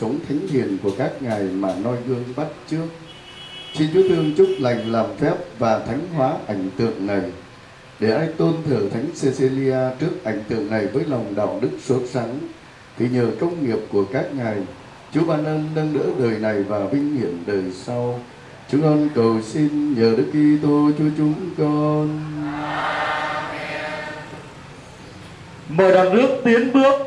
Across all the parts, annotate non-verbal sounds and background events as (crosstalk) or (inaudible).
sống thánh hiền của các ngài mà noi gương bắt trước. Xin Chúa thương chúc lành làm phép và thánh hóa ảnh tượng này, để ai tôn thờ thánh Cecilia trước ảnh tượng này với lòng đạo đức sốt sắng, thì nhờ công nghiệp của các ngài Chúa ban ơn nâng đỡ đời này và vinh hiển đời sau. Chúng con cầu xin nhờ Đức Kitô Chúa chúng con. Mời đoàn nước tiến bước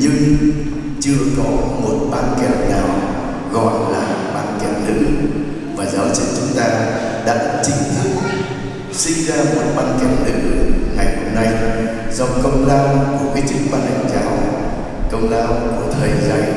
nhưng chưa có một ban kèm nào gọi là ban kèm nữ. Và giáo trình chúng ta đã chính thức sinh ra một ban kèm nữ ngày hôm nay do công lao của cái chính ban hành giáo công lao của thầy dạy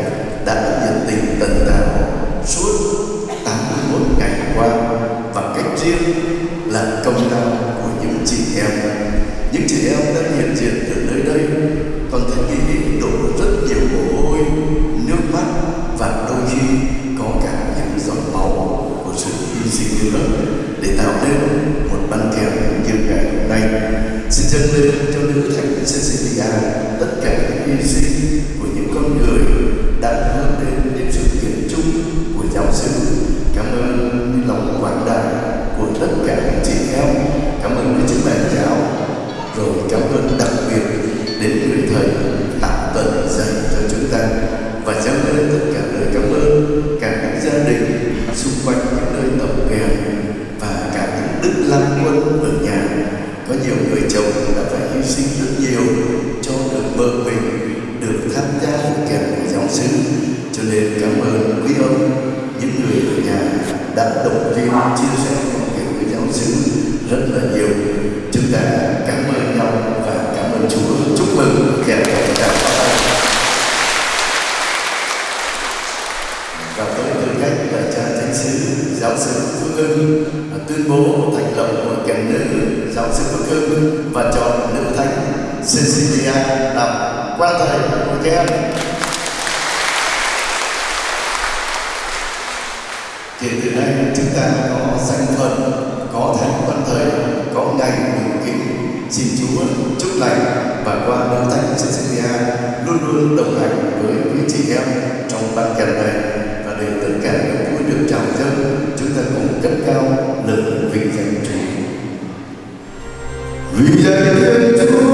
Vida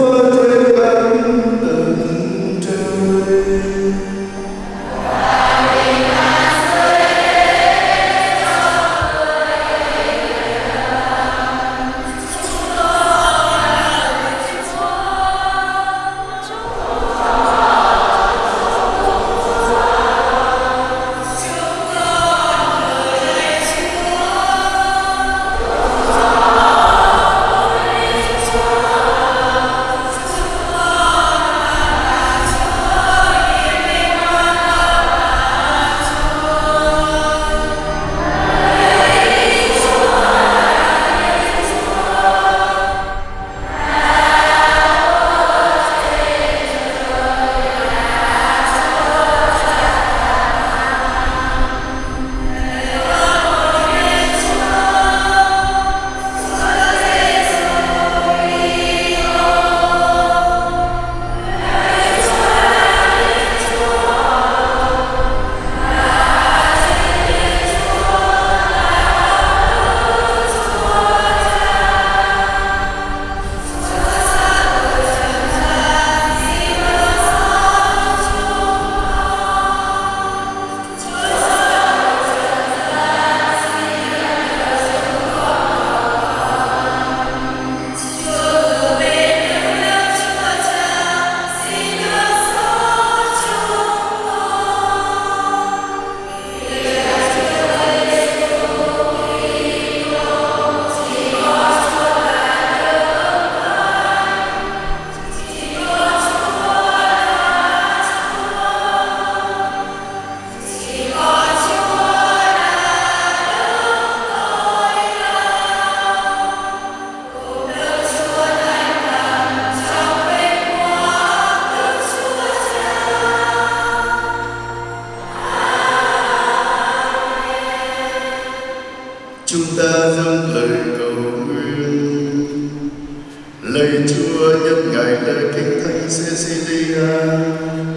Lạy Chúa nhân ngày lễ kinh thánh Cecilia,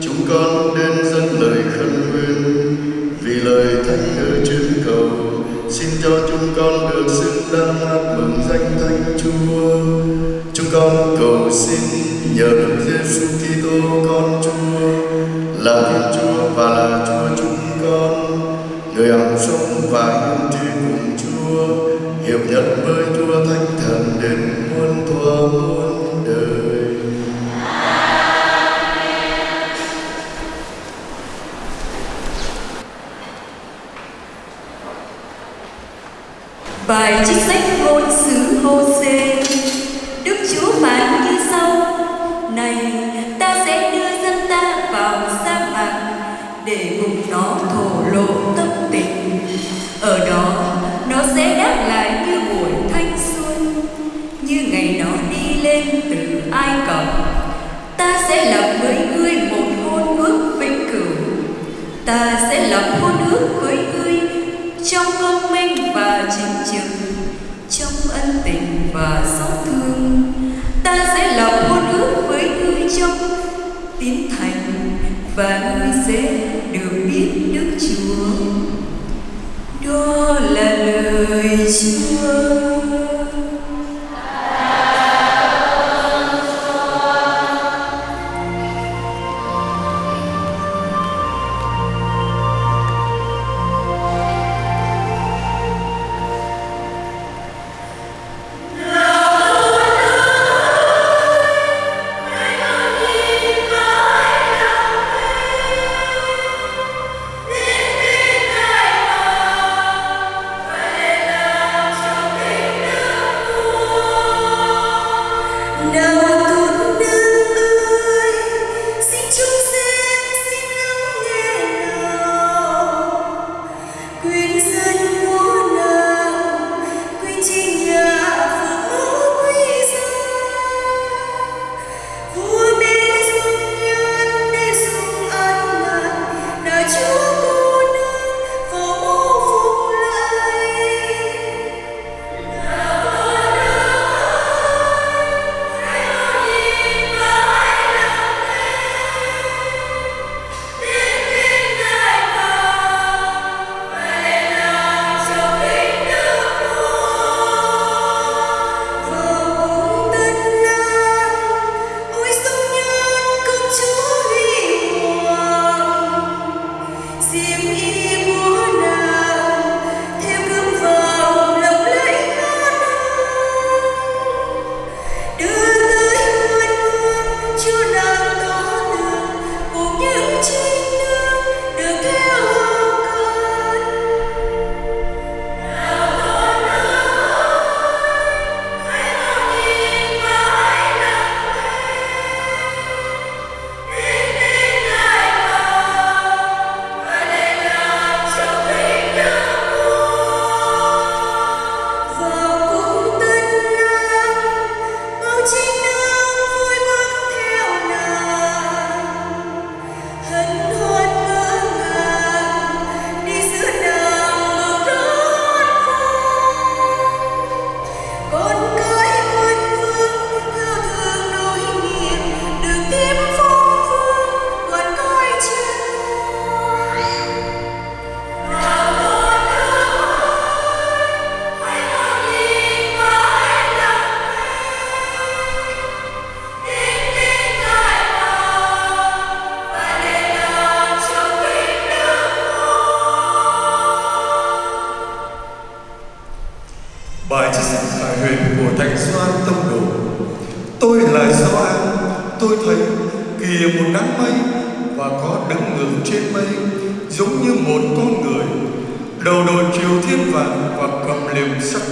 chúng con đến dâng lời khẩn nguyện vì lời thánh ở trên cầu. Xin cho chúng con được xứng đáng hát mừng danh thánh Chúa. Chúng con cầu xin nhờ Đức Giêsu Kitô con Chúa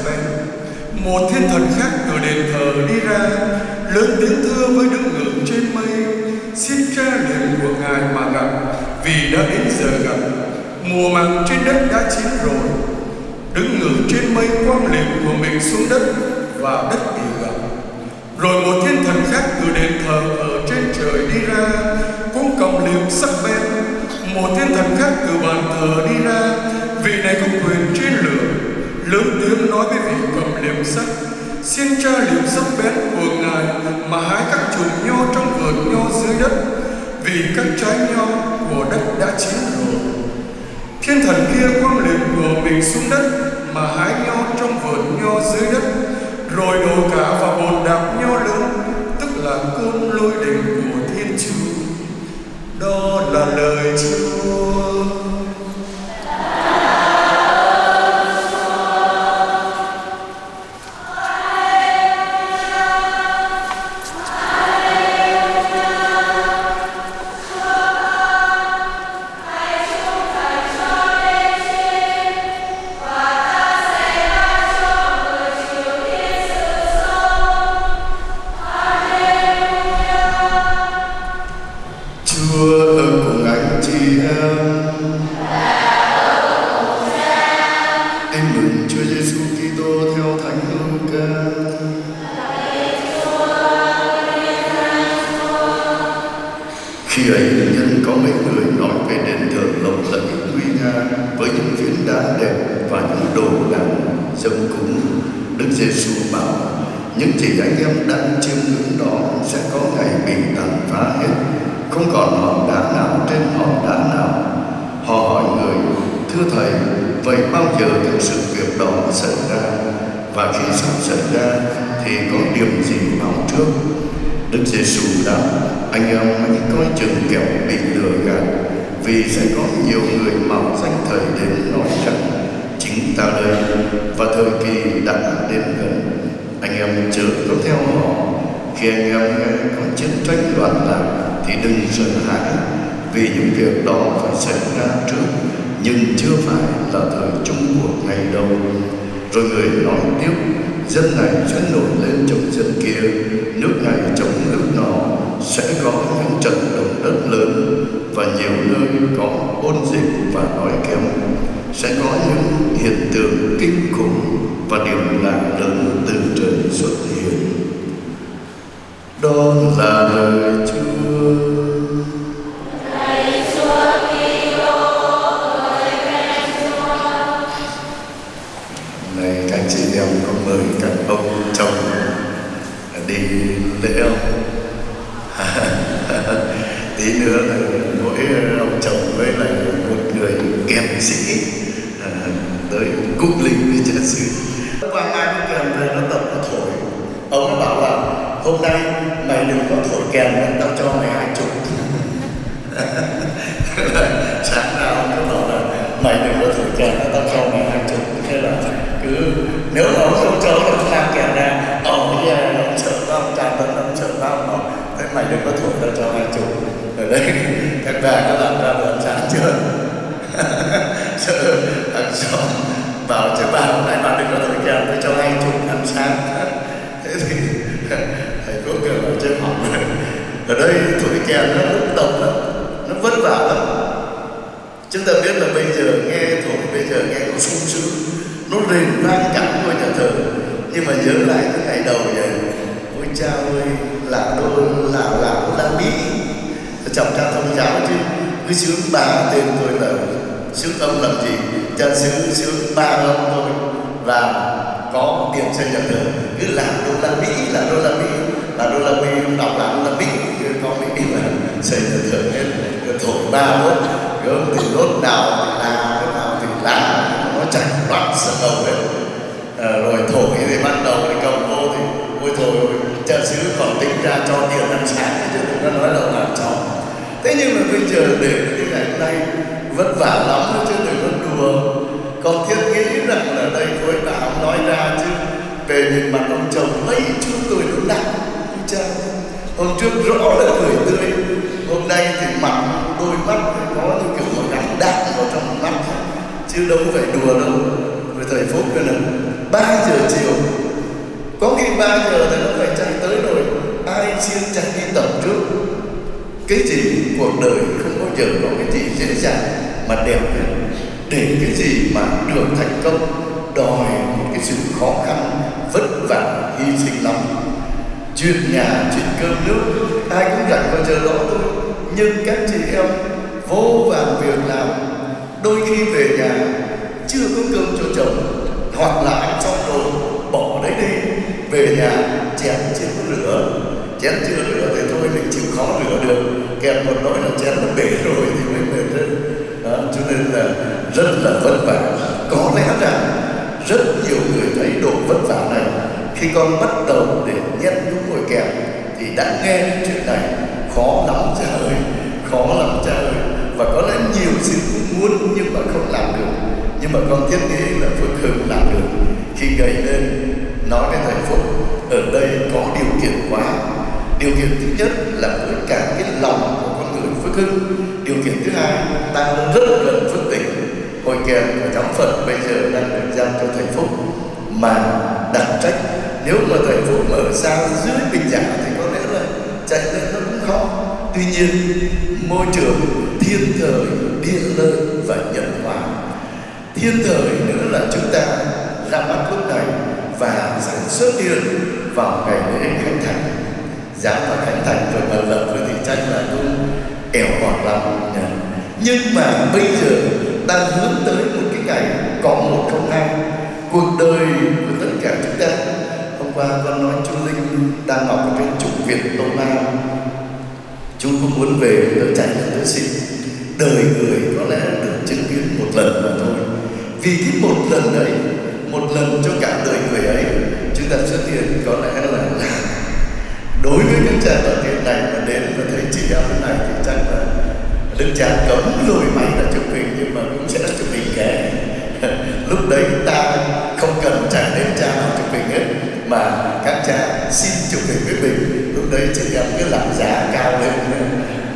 bên. Một thiên thần khác từ đền thờ đi ra, lớn tiếng thưa với đức ngưỡng trên mây. Xin cha liền của ngài mà gặp, vì đã đến giờ gặp. Mùa màng trên đất đã chín rồi. Đứng ngưỡng trên mây quang liệm của mình xuống đất và đất bị gặp rồi một thiên thần khác từ đền thờ ở trên trời đi ra, cũng cầm liệm sắc bén. Một thiên thần khác từ bàn thờ đi ra, vì này có quyền trên lửa lớn tiếng nói với vị cầm liệm sắc: xin cha liệm sắc bén của ngài mà hái các chùm nho trong vườn nho dưới đất, vì các trái nho của đất đã chín rồi. Thiên thần kia quăng liệm của mình xuống đất mà hái nho trong vườn nho dưới đất, rồi đổ cả vào bồn đạp nho lớn, tức là côn lôi đình của thiên chúa. Đó là lời chúa. Những anh em đang chiêm ngưỡng đó sẽ có ngày bị tàn phá hết. Không còn hòn đá nào trên hòn đá nào. Họ hỏi người, thưa thầy, vậy bao giờ thực sự việc đó xảy ra? Và khi sắp xảy ra thì có điểm gì báo trước? Đức giêsu đáp, anh em hãy coi chừng kẻo bị lừa gạt, vì sẽ có nhiều người mạo danh thầy đến nói rằng, chính ta đây và thời kỳ đã đến gần anh em chớ có theo họ khi anh em nghe có chiến tranh loạn lạc thì đừng sợ hãi, vì những việc đó phải xảy ra trước, nhưng chưa phải là thời chung cuộc ngày đâu rồi người nói tiếp, dân này sẽ nổi lên chống dân kia, nước này chống nước nọ, sẽ có những trận động đất lớn, và nhiều nơi có ôn dịch và đói kém, sẽ có những hiện tượng kinh khủng và điểm lạ lớn từ trời xuất hiện đó là lời Chúa. Này các chị em có mời các ông chồng đi lễ không? Tí nữa là mỗi ông chồng với lại một người kèm sĩ à, tới cúc linh với cha sư. Qua ai cũng kèm về nó tập nó thổi. Ông nó bảo là hôm nay mày đừng có thổi kèn nữa, tao cho mày hai chục sáng nào ông cứ bảo là mày đừng có thổi kèn nữa, tao cho mày hai chục thế là cứ nếu mà ông không cho ông làm kèn ra ông bây giờ ông sợ lắm ông tràn vẫn ông sợ lắm ông bảo thế mày đừng có thổi tao cho hai chục ở đây các bà có làm ra được sáng chưa sợ ăn xong bảo chứ bà hôm nay bà đừng có thổi kèn tôi cho hai chục ăn sáng thế thì thầy cố gắng ở trên học ở đây thổi kèn nó lúc tập lắm nó vất vả lắm chúng ta biết là bây giờ nghe thổi bây giờ nghe nó sung sướng nó rền vang cả ngôi nhà thờ nhưng mà nhớ lại cái ngày đầu vậy ôi cha ơi là đô là là là mỹ chồng cha thông giáo chứ cứ sướng ba tên tôi là sướng âm làm gì cha sướng sướng ba âm thôi và có tiền xây nhà thờ cứ là đô la mỹ là đô la mỹ là đô la mỹ đọc là đô la mỹ cứ có mỹ là xây nhà thờ hết rồi thổi ba đốt gớm thì đốt nào thì là cái nào thì lá nó chảy loạn sợ ờ, đầu hết à, rồi thổi thì ban đầu thì cầu cô thì ôi thôi cha xứ còn tính ra cho tiền ăn sáng thì chúng ta nói là làm cho. Thế nhưng mà bây giờ để cái ngày hôm nay vất vả lắm đó chứ đừng có đùa. Còn thiết nghĩ rằng là đây thôi bà nói ra chứ về nhìn mặt ông chồng mấy chú cười nó nặng cha hôm trước rõ là cười tươi hôm nay thì mặt đôi mắt có những kiểu một gắn đạn vào trong mắt. Chứ đâu phải đùa đâu thời phố cơ nữa ba giờ chiều. Có khi ba giờ thì nó phải chạy tới rồi ai xin chạy đi tập trước. Cái gì cuộc đời không bao giờ có cái gì dễ dàng mà đẹp hết để cái gì mà được thành công, đòi một cái sự khó khăn, vất vả, hy sinh lắm. Chuyện nhà, chuyện cơm nước, ai cũng gặp bao giờ đó thôi. Nhưng các chị em vô vàn việc làm, đôi khi về nhà chưa có cơm cho chồng hoặc là ăn xong rồi bỏ đấy đi về nhà chén chưa có lửa. Chén chưa lửa thì thôi mình chịu khó lửa được. Kèm một nỗi là chén nó bể rồi thì mới mệt hơn. Đó, cho nên là rất là vất vả. Có lẽ rằng rất nhiều người thấy độ vất vả này. Khi con bắt đầu để nhét những ngồi kèm thì đã nghe những chuyện này. Khó lắm trời khó lắm trời và có lẽ nhiều sự cũng muốn nhưng mà không làm được nhưng mà con thiết nghĩ là Phước Hưng làm được. Khi gây lên, nói với thầy Phúc, ở đây có điều kiện quá. Điều kiện thứ nhất là với cả cái lòng của con người Phước Hưng. Điều kiện thứ hai, ta rất gần Phước Tỉnh hội kèm và giáo phận bây giờ đang được giao cho thầy Phúc. Mà đặt trách, nếu mà thầy Phúc mở sang dưới bình giả thì có lẽ là chạy lên nó cũng khó. Tuy nhiên, môi trường thiên thời, địa lợi và nhân hòa thiên thời nữa là chúng ta ra mắt lúc này và sản xuất tiền vào ngày lễ khánh thành. Giá mà khánh thành rồi mà lập với thì chắc là cũng ẻo ngọt lắm nhưng mà bây giờ đang hướng tới một cái ngày có một không hai. Cuộc đời của tất cả chúng ta, hôm qua con nói chú linh đang học ở trên trục việt đông nam chú cũng muốn về đỡ chạy đỡ xin? Đời người có lẽ được chứng kiến một lần mà thôi vì cái một lần đấy một lần cho cả đời người ấy, chúng ta xuất hiện có lẽ là đối với những cha tổ tiên này mà đến và thấy chị em thế này thì chắc là đức cha cấm lùi máy là chụp hình, nhưng mà cũng sẽ chụp hình kẻ. (laughs) Lúc đấy ta không cần chạy đến cha nào chụp hình hết, mà các cha xin chụp hình với mình. Lúc đấy chị em cứ làm giá cao lên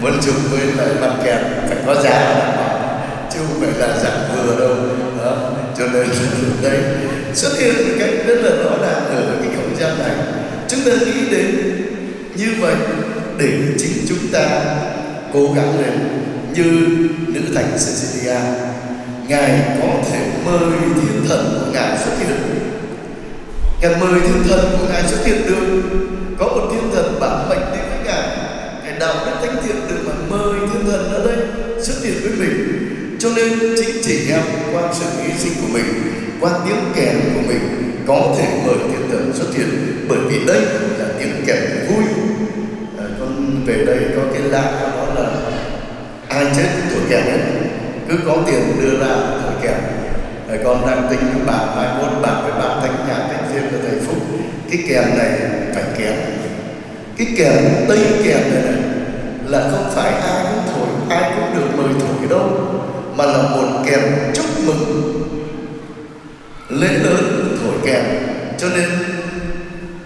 muốn chụp với lại mặt kèm phải có giá đảm bảo phải là dạng vừa đâu. Đó cho nên đây, xuất hiện một cách rất là rõ ràng ở cái không gian này. Chúng ta nghĩ đến như vậy để chính chúng ta cố gắng lên như nữ thành Cecilia. Ngài có thể mời thiên thần của ngài xuất hiện. Ngài mời thiên thần của ngài xuất hiện được. Có một thiên thần bản mệnh đến với ngài. Ngài đạo đức thánh thiện được mà mời thiên thần ở đây xuất hiện với mình? Cho nên chính chị em qua sự hy sinh của mình qua tiếng kèn của mình có thể mời thiên tử xuất hiện. Bởi vì đây là tiếng kèn vui. À, con về đây có cái lạ đó là ai chết thổi kèn hết. Cứ có tiền đưa ra thổi kèn. À, con đang tính với bà mai mốt bạn với bạn thánh nhà thánh viên của thầy phúc. Cái kèn này phải kèn cái kèn tây kèn này, này là không phải ai cũng thổi ai cũng được mời thổi đâu mà là một kèm chúc mừng lễ lớn thổi kèm, cho nên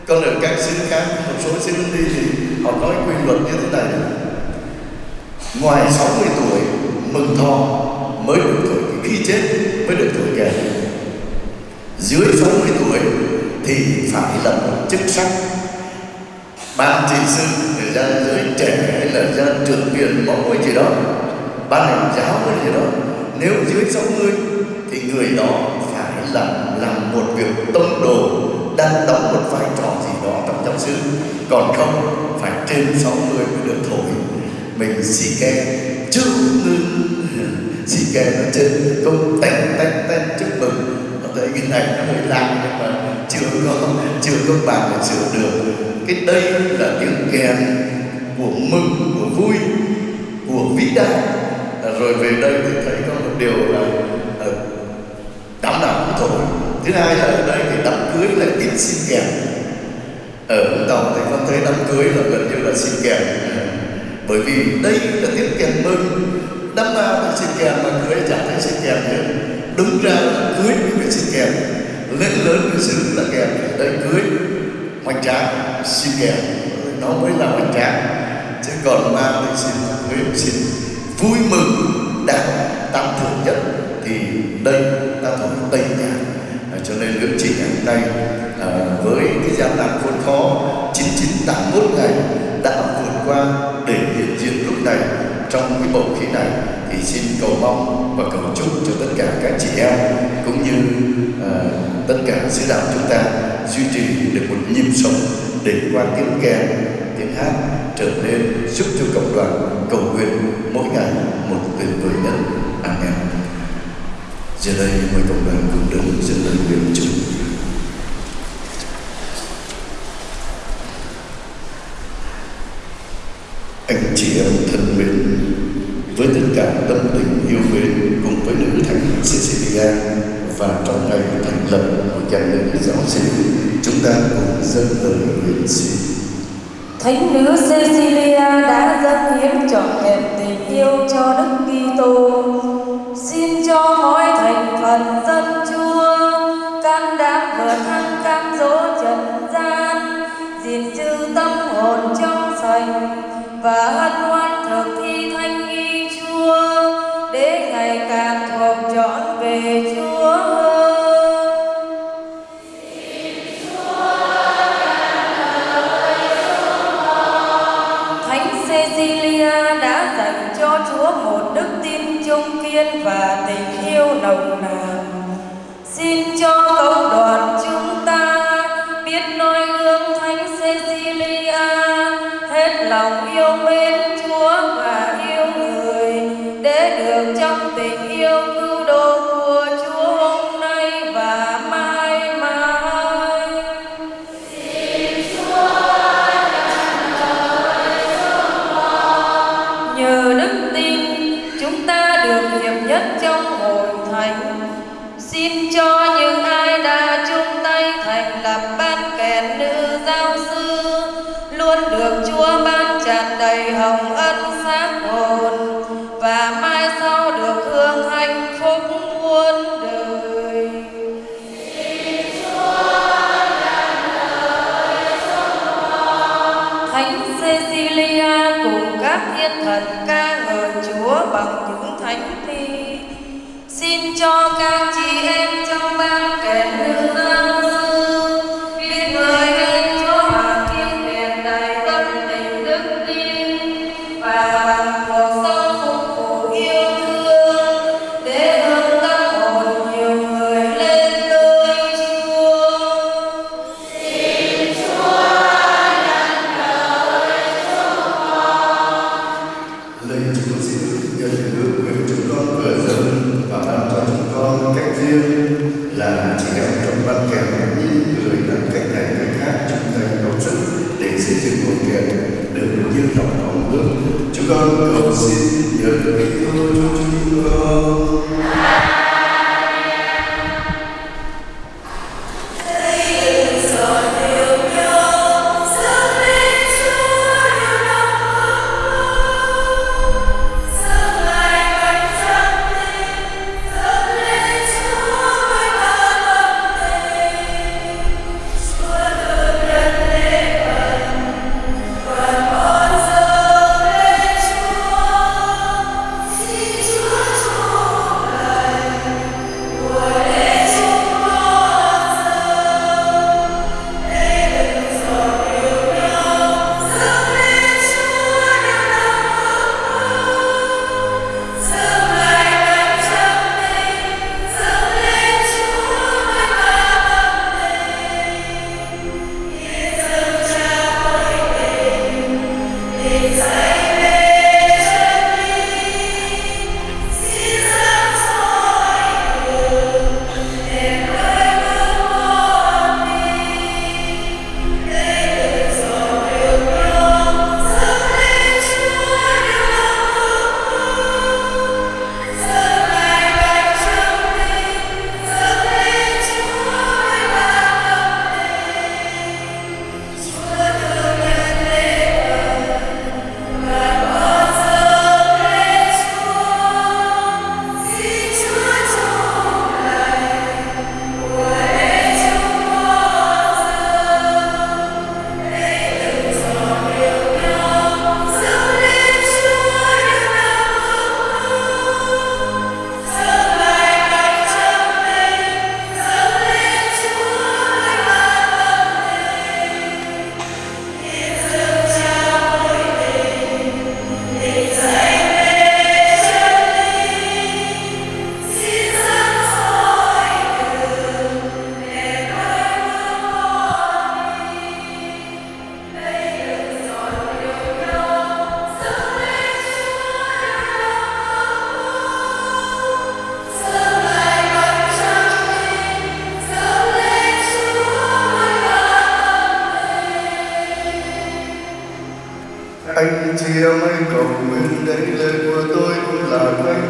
còn ở các xứ khác một số xứ đi thì họ nói quy luật như thế này. Ngoài 60 tuổi mừng thọ mới được thổi khi chết mới được thổi kèm. dưới 60 tuổi thì phải là một chức sắc. Ban trị sự người ra giới trẻ hay là ra trưởng viện mẫu gì đó ban hành giáo cái gì đó, nếu dưới 60 thì người đó phải làm làm một việc tông đồ, đang đóng một vai trò gì đó trong giáo sư còn không, phải trên 60 mới được thổi. Mình xì ke chúc mừng xì ke nó trên công tanh tanh tanh chúc mừng. Ở đây cái này nó hơi lạ, nhưng mà chưa có chưa có bàn để sửa được. Cái đây là tiếng kèn của mừng, của vui, của vĩ đại rồi về đây thì thấy có một điều là ờ, đám nào cũng thôi. Thứ hai là ở đây thì đám cưới là ít xin kèm. Ở Vũng Tàu thì con thấy đám cưới là gần như là xin kèm. Bởi vì đây là tiết kèm mừng. Đám ma là xin kèm mà cưới chẳng thấy xin kèm nữa. Đúng ra là cưới mới phải xin kèm. Lễ lớn của xứ là kèm. Đây cưới, hoành tráng xin kèm. Nó mới là hoành tráng. Chứ còn mang thì xin cưới xin vui mừng đạt tam thượng nhất thì đây ta thuộc tây nhà. À, cho nên những chị ngày nay à, với cái gian nan khốn khó 9981 ngày đã vượt qua để hiện diện lúc này trong cái bầu khí này thì xin cầu mong và cầu chúc cho tất cả các chị em cũng như à, tất cả sứ đạo chúng ta duy trì được một nhịp sống để qua tiếng kèn hát trở nên giúp cho cộng đoàn, cầu nguyện mỗi ngày một tuyệt vời nhất. Amen. Giờ đây, mời cộng đoàn cùng đứng dâng lời nguyện chúng anh chị em thân mến, với tất cả tâm tình yêu mến cùng với nữ thánh Cecilia và trong ngày thành lập của cha nữ giáo sĩ, chúng ta cùng dâng lời nguyện xin. Thánh nữ Cecilia đã dâng hiến trọn vẹn tình yêu cho Đức Kitô. Xin cho mỗi thành phần dân Chúa can đảm vượt thăng cam dỗ trần gian, gìn giữ tâm hồn trong sạch và hân hoan thực thi thanh nghi Chúa để ngày càng thuộc trọn về Chúa tin kiên và tình yêu nồng nàn.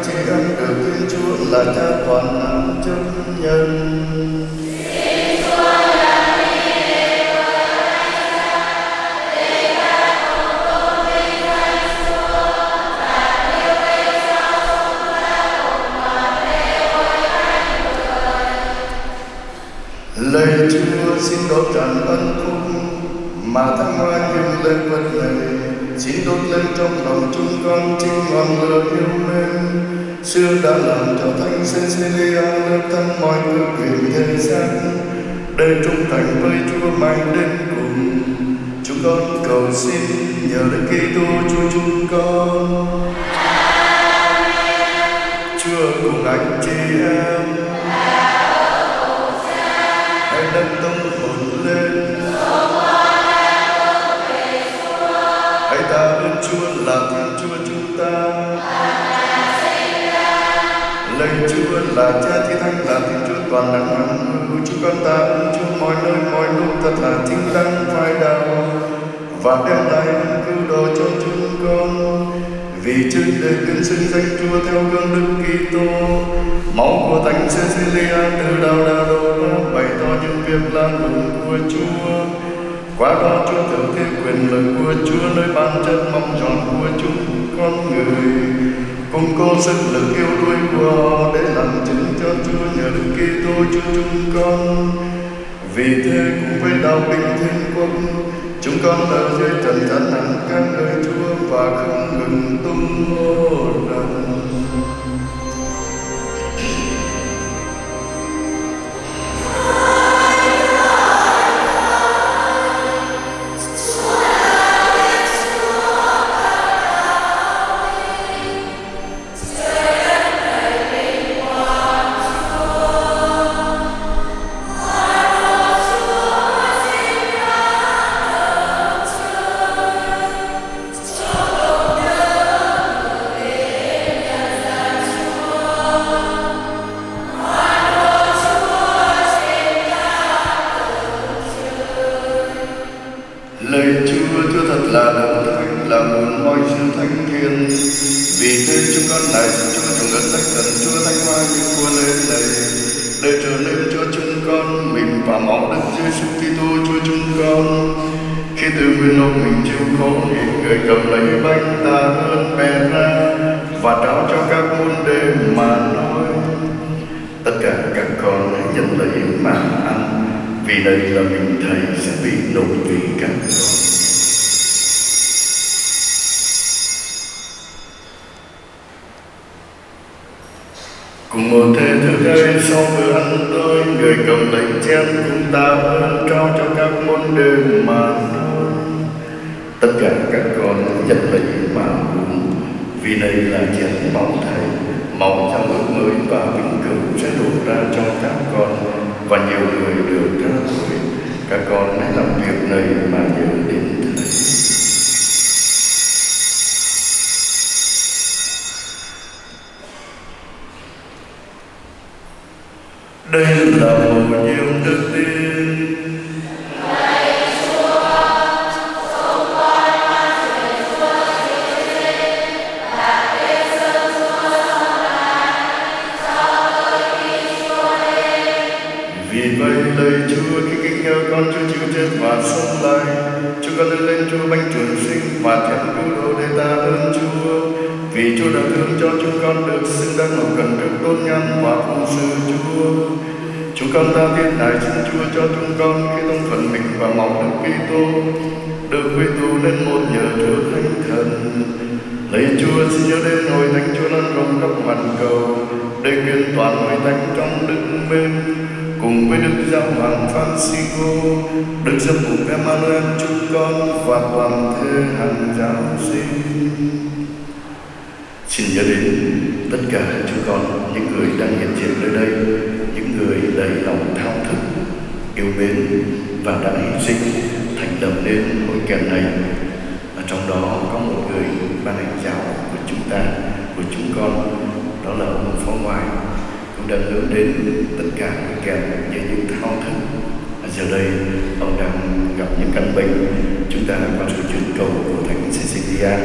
Tri ân anh được Thiên Chúa là cha toàn năng chấp nhân. Lời Chúa xin đốt tràn ân cung mà thăng hoa những lên vật này, xin đốt lên trong lòng chúng con chính ngọn lửa yêu mến xưa đã làm cho thánh Cecilia lớp thân mọi ước nguyện thế gian. Để trung thành với Chúa mãi đến cùng. Chúng con cầu xin nhờ Đức Kitô Chúa chúng con. Chúa cùng anh chị em. Hãy nâng tâm hồn lên. Hãy ta ơn Chúa là là Cha thi Thánh là Thiên Chúa toàn năng hằng hữu chúng con ta ơn Chúa mọi nơi, mọi lúc thật là chính đáng phai đạo và đem lại cứu độ cho chúng con. Vì trước đây tuyên xưng danh Chúa theo gương Đức Kitô, máu của Thánh Cecilia từ đầu đà đổ ra bày tỏ những việc làm đúng của Chúa. Qua đó Chúa thử thế quyền lực của Chúa nơi ban chất mong tròn của chúng con người cùng con sức lực yêu đuôi của để làm chứng cho Chúa nhờ Đức Kitô Chúa chúng con. Vì thế cùng với đạo bình thiên quốc chúng con ở dưới trần gian nặng các nơi Chúa và không ngừng tung hô rằng Khi từ lúc mình chịu khổ thì người cầm lấy bánh ta hơn bè ra và trao cho các môn đệ mà nói tất cả các con hãy nhận lấy mà ăn vì đây là mình thầy sẽ bị nộp vì các con cùng một thế thức ấy sau bữa ăn tối người cầm lấy chén cùng ta ơn trao cho các môn đề mà nói tất cả các con nhận lấy mà vì đây là chuyện máu thầy máu trong ước mới và Xin nhớ đến tất cả chúng con, những người đang hiện diện nơi đây, những người đầy lòng thao thức, yêu mến và đã hy sinh thành lập nên hội kèm này. Và trong đó có một người ban hành giáo của chúng ta, của chúng con, đó là ông Phó Ngoại. Cũng đã hướng đến tất cả hội kèm như những thao thức. Và giờ đây ông đang gặp những căn bệnh. Chúng ta qua sự chuyển cầu của thánh Cecilia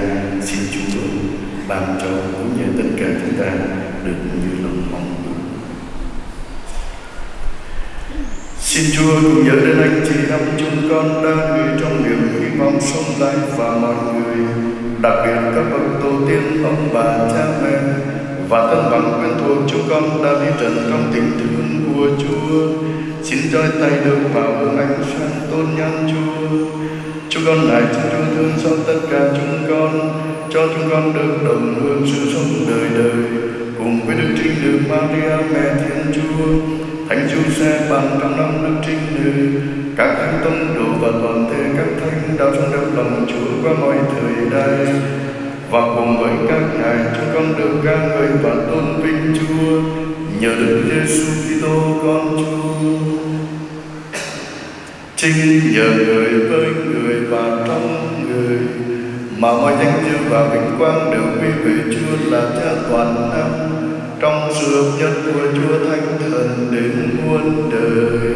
xin Chúa ban cho cũng như tất cả chúng ta được như lòng mong muốn Xin Chúa cùng nhớ đến anh chị em chúng con đang gửi trong niềm hy vọng sống lại và mọi người, đặc biệt các bậc tổ tiên, ông bà, cha mẹ và thân bằng quen thuộc chúng con đã đi trần trong tình thương của Chúa. Xin roi tay được vào hướng ánh sáng tôn nhân Chúa. Chúng con này xin Chúa thương xót tất cả chúng con, cho chúng con được đồng hương sự sống đời đời, cùng với Đức Trinh Nữ Maria Mẹ Thiên Chúa, Thánh Giuse bằng trong năm Đức Trinh Nữ, các thánh tông đồ và toàn thể các thánh đã trong đất lòng Chúa qua mọi thời đại và cùng với các ngài chúng con được ca ngợi và tôn vinh Chúa nhờ Đức Giêsu Kitô con Chúa. Chính nhờ người với người và trong người mà mọi danh dự và vinh quang đều quy về Chúa là Cha toàn năng trong sự hợp nhất của Chúa Thánh Thần đến muôn đời.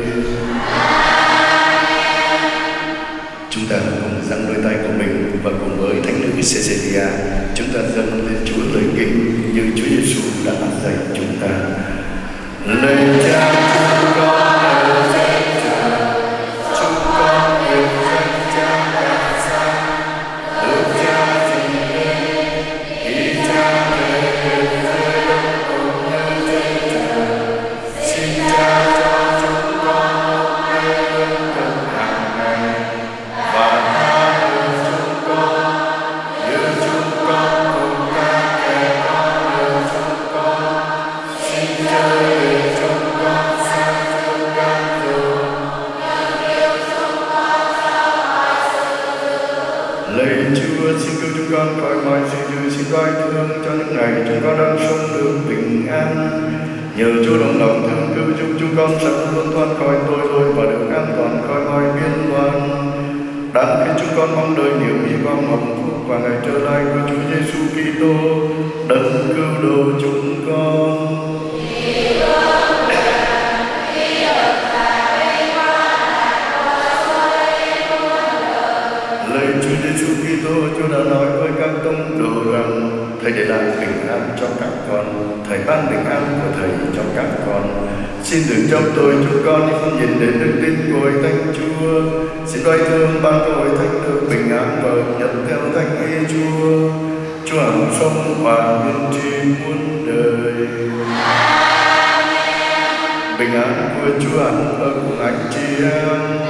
Chúng ta cùng dâng đôi tay của mình và cùng với Thánh nữ Cecilia chúng ta dâng lên Chúa lời kinh như Chúa Giêsu đã dạy chúng ta. Lời cha con mong đợi niềm hy vọng hạnh phúc và ngày trở lại của Chúa Giêsu Kitô, đấng cứu độ chúng con. Lời Chúa Giêsu Kitô, Chúa đã nói với các tông đồ rằng Thầy để lại bình an cho các con, Thầy ban bình an của Thầy cho các con. Xin đừng trong tôi chúng con không nhìn đến đức tin của hội thánh Chúa. Xin đoái thương ban cho hội thánh được bình an và nhận theo thánh ý Chúa. Chúa hằng sống và nguyên tri muôn đời. Bình an của Chúa hằng ở cùng anh chị em.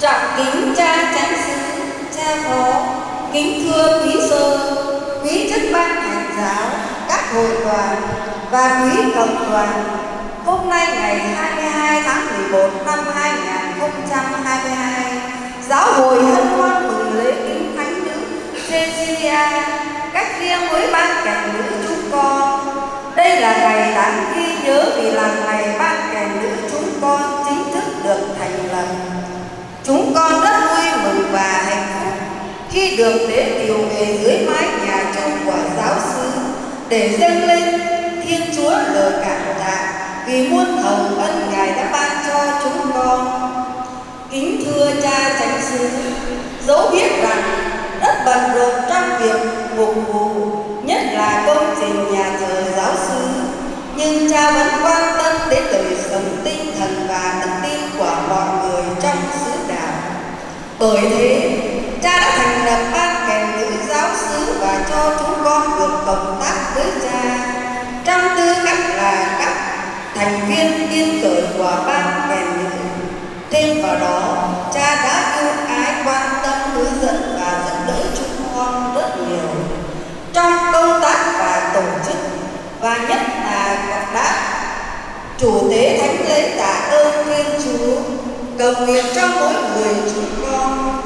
Trọng kính cha chánh sứ cha phó, kính thưa quý sơ, quý chức ban hành giáo, các hội đoàn và quý cộng đoàn. Hôm nay ngày 22 tháng 11 năm 2022 giáo hội hân hoan mừng lễ kính thánh nữ Cecilia, cách riêng với ban cảnh nữ chúng con. Đây là ngày đáng ghi nhớ vì là ngày ban con rất vui mừng và hạnh phúc khi được đến điều về dưới mái nhà chung của giáo sư để dâng lên Thiên Chúa lời cảm tạ vì muôn hồng ân Ngài đã ban cho chúng con. Kính thưa cha chánh sư dẫu biết rằng rất bận rộn trong việc phục vụ, nhất là công trình nhà thờ giáo sư, nhưng cha vẫn quan tâm đến đời sống tinh thần và đức tin của bởi thế, cha đã thành lập ban kèm nữ giáo xứ và cho chúng con được cộng tác với cha trong tư cách là các thành viên tiên cởi của ban kèm nữ. Thêm vào đó, cha đã yêu ái quan tâm hướng dẫn và dẫn đỡ chúng con rất nhiều trong công tác và tổ chức và nhất là đã chủ tế thánh lễ tạ ơn Thiên Chúa cầu nguyện cho mỗi người chúng con.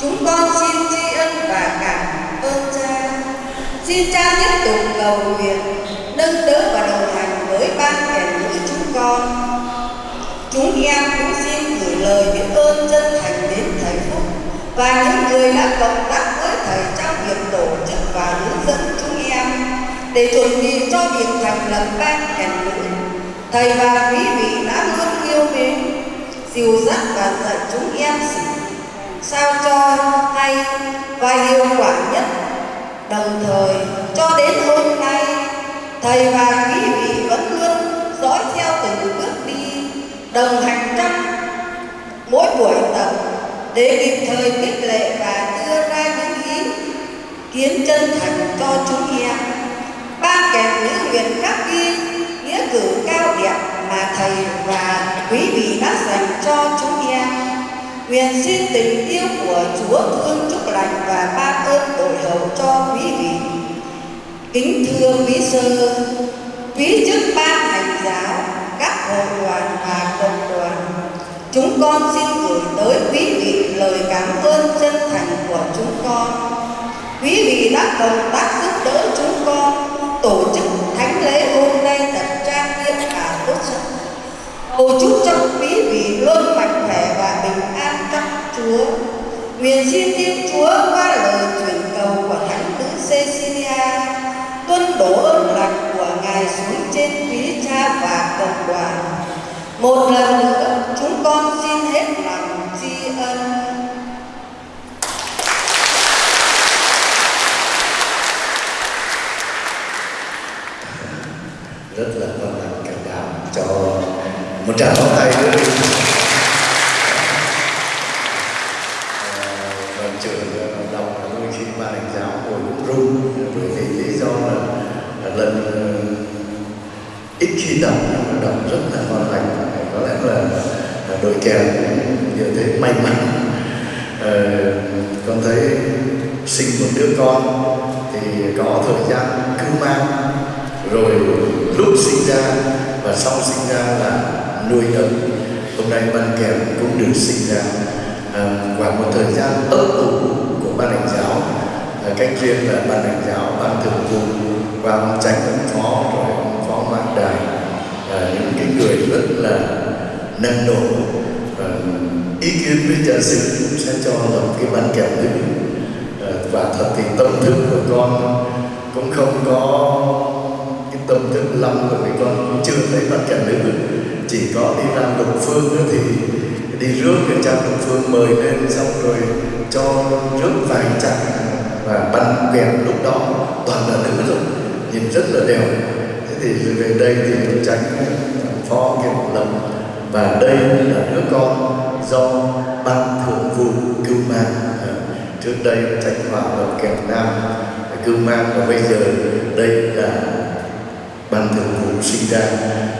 Chúng con xin tri ân và cảm ơn cha. Xin cha tiếp tục cầu nguyện, nâng đỡ và đồng hành với ban kẻ nữ chúng con. Chúng em cũng xin gửi lời biết ơn chân thành đến thầy phúc và những người đã cộng tác với thầy trong việc tổ chức và hướng dẫn chúng em để chuẩn bị cho việc thành lập ban kẻ nữ. Thầy và quý vị đã luôn yêu mến dìu dắt và dạy chúng em sao cho hay và hiệu quả nhất. Đồng thời, cho đến hôm nay, thầy và quý vị vẫn luôn dõi theo từng bước đi, đồng hành trong mỗi buổi tập, để kịp thời khích lệ và đưa ra những ý kiến chân thành cho chúng em. Ban kèm những nguyện khắc ghi, nghĩa cử mà thầy và quý vị đã dành cho chúng em nguyện xin tình yêu của chúa thương chúc lành và ban ơn đội hậu cho quý vị. Kính thưa quý sơ, quý chức ban hành giáo, các hội đoàn và cộng đoàn, chúng con xin gửi tới quý vị lời cảm ơn chân thành của chúng con. Quý vị đã cộng tác giúp đỡ chúng con, tổ chức thánh lễ hôm cầu chúc cho quý vị luôn mạnh khỏe và bình an trong chúa. Nguyện xin thiên chúa qua lời truyền cầu của thánh nữ cecilia tuân đổ ơn lành của ngài xuống trên quý cha và cộng đoàn. Một lần nữa, chúng con xin hết lòng tri ân. Rất là hân hạnh cảm đảm cho một tràng pháo tay nữa đi. Ờ, đoàn trưởng ờ, đọc là đôi khi ban hành giáo ngồi cũng run bởi vì lý do là, là lần ờ, ít khi đọc nhưng mà đọc rất là hoàn thành có lẽ là, là đội kèn cũng như thế may mắn. À, con thấy sinh một đứa con thì có thời gian cứ mang. Rồi lúc sinh ra và sau sinh ra là nuôi ấm hôm nay ban kèm cũng được sinh ra. À, qua một thời gian ấp ủ của ban hành giáo à, cách riêng là ban hành giáo ban thường vụ và ông tránh ông phó rồi ông phó mạng đài à, những cái người rất là năng nổ. À, ý kiến với nhà sư cũng sẽ cho một cái ban kèm nữ à, và thật thì tâm thức của con cũng không có cái tâm thức lắm của mình con cũng chưa thấy bản kèm nữ chỉ có đi ra lục phương nữa thì đi rước người cha lục phương mời lên xong rồi cho rước vài chặng và bắn kèm lúc đó. Toàn là nữ rồi nhìn rất là đẹp. Thế thì về đây thì tôi tránh phó kiệt lâm. Và đây là đứa con do ban thường vụ cưu mang. À, trước đây tránh hòa lập kèm nam. Cưu mang và bây giờ đây là ban thường vụ sinh ra.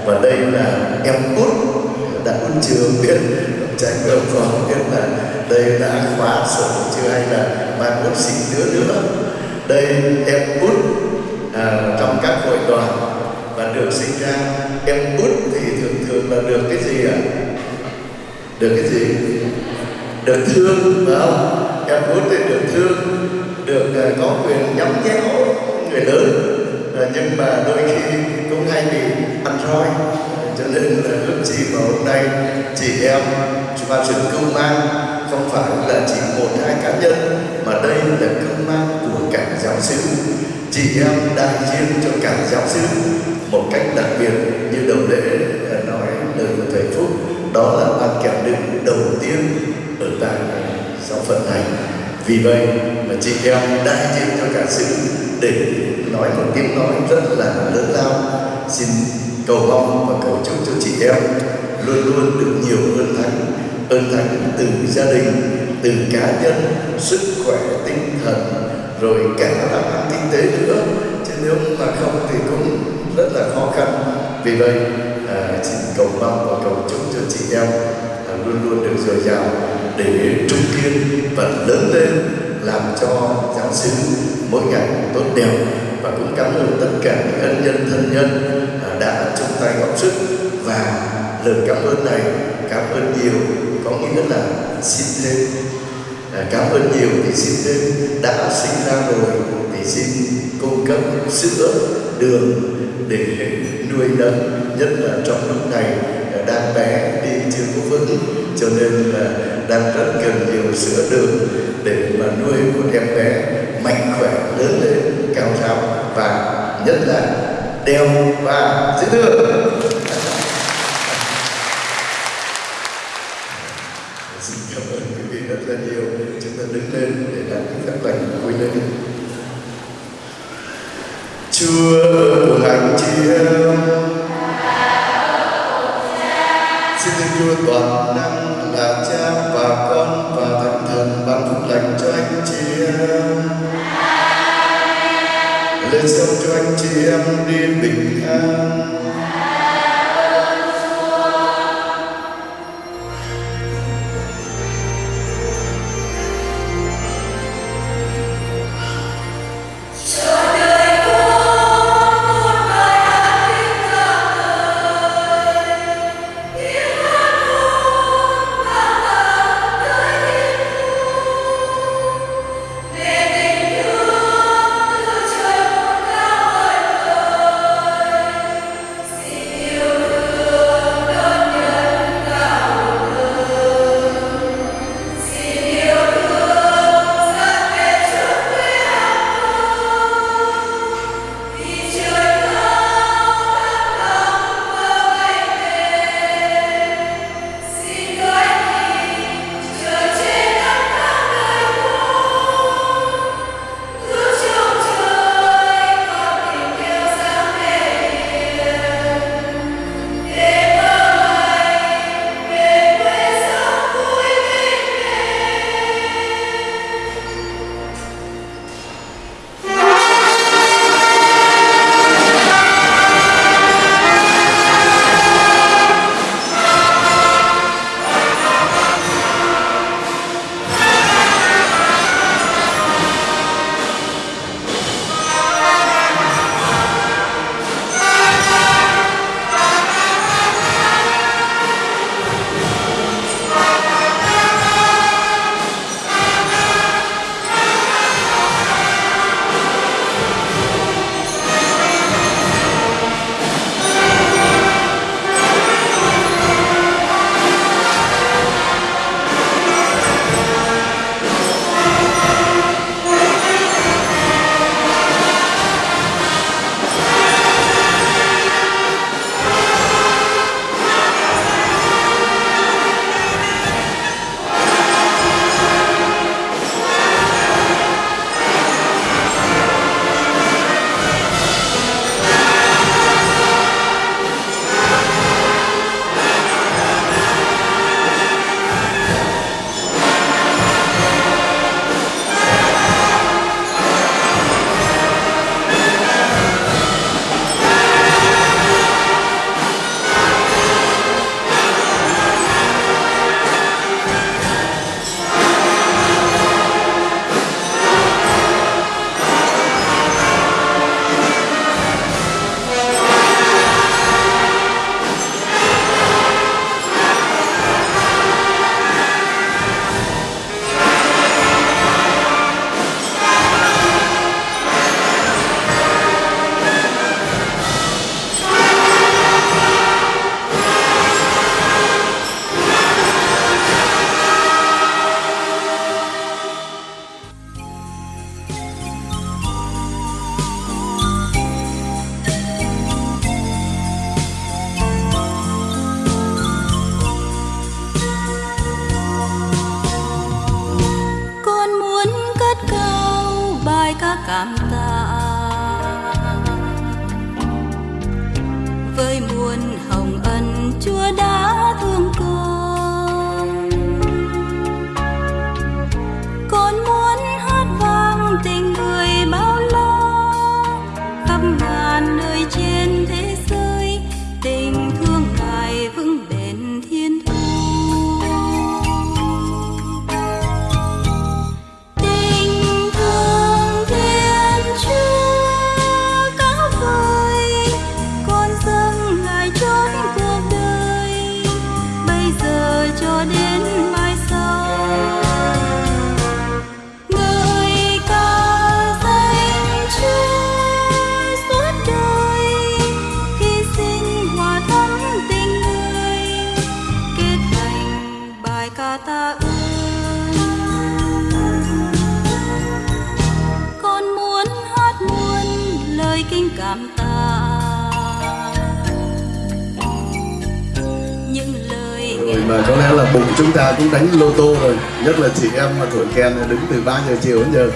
Và đây là em út đã út trường biết tránh ông còn biết là đây đã khóa sổ chưa hay là ban út sinh đứa nữa. Đây em út à, trong các hội đoàn và được sinh ra. Em út thì thường thường là được cái gì ạ? À? được cái gì? Được thương phải không? Em út thì được thương được uh, có quyền nhắm nhéo người lớn uh, nhưng mà đôi khi cũng hay bị ăn roi. Cho nên là lúc chị mà hôm nay chị em và sự cưu mang không phải là chỉ một hai cá nhân mà đây là cưu mang của cả giáo sư chị em đại diện cho cả giáo sư một cách đặc biệt như đồng lễ nói lời của thầy phúc. Đó là ban kèm đựng đầu tiên ở tại giáo phận này. Vì vậy mà chị em đại diện cho cả sư để nói một tiếng nói rất là lớn lao. Xin cầu mong và cầu chúc cho chị em luôn luôn được nhiều ơn thánh ơn thánh từ gia đình từ cá nhân sức khỏe tinh thần rồi cả làm ăn kinh tế nữa. Chứ nếu mà không thì cũng rất là khó khăn. Vì vậy à, xin cầu mong và cầu chúc cho chị em à, luôn luôn được dồi dào để trung kiên và lớn lên làm cho giáo xứ mỗi ngày tốt đẹp và cũng cảm ơn tất cả những ân nhân, thân nhân à, đã chung tay góp sức. Và lời cảm ơn này cảm ơn nhiều, có nghĩa là xin thêm. À, cảm ơn nhiều thì xin thêm. Đã sinh ra rồi thì xin cung cấp sữa đường để nuôi nấng nhất là trong lúc này à, đang bé, đi chưa có vững, cho nên là đang rất cần nhiều sữa đường để mà nuôi một em bé mạnh khỏe, lớn lên, cao ráo và nhất là đeo và dễ thương. Cũng đánh lô tô rồi. Nhất là chị em mà thổi kèn đứng từ 3 giờ chiều đến giờ.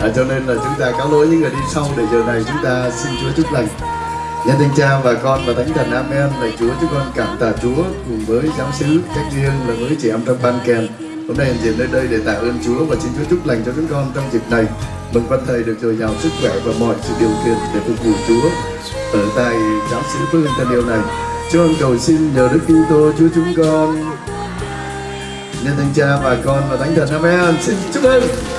À, cho nên là chúng ta cáo lỗi những người đi sau để giờ này chúng ta xin Chúa chúc lành. Nhân danh cha và con và thánh thần amen. Lạy Chúa chúng con cảm tạ Chúa cùng với giáo sứ cách riêng là với chị em trong ban kèn. Hôm nay hiện diện nơi đây để tạ ơn Chúa và xin Chúa chúc lành cho chúng con trong dịp này. Mừng văn thầy được dồi dào sức khỏe và mọi sự điều kiện để phục vụ Chúa ở tại giáo sứ Phương hưng thân yêu này. Chúa con cầu xin nhờ Đức Kitô Chúa chúng con nên thanh cha và con và thánh thần. Amen. Xin chúc mừng